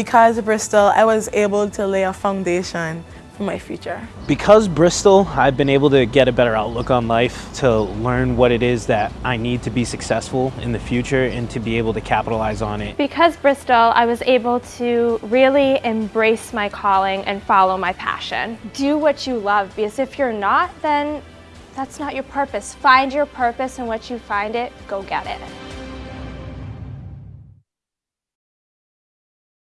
Because Bristol, I was able to lay a foundation for my future. Because Bristol, I've been able to get a better outlook on life, to learn what it is that I need to be successful in the future and to be able to capitalize on it. Because Bristol, I was able to really embrace my calling and follow my passion. Do what you love because if you're not, then that's not your purpose. Find your purpose and once you find it, go get it.